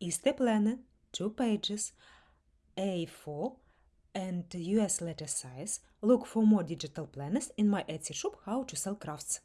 Is the planner, two pages, A4 and US letter size. Look for more digital planners in my Etsy shop How to Sell Crafts.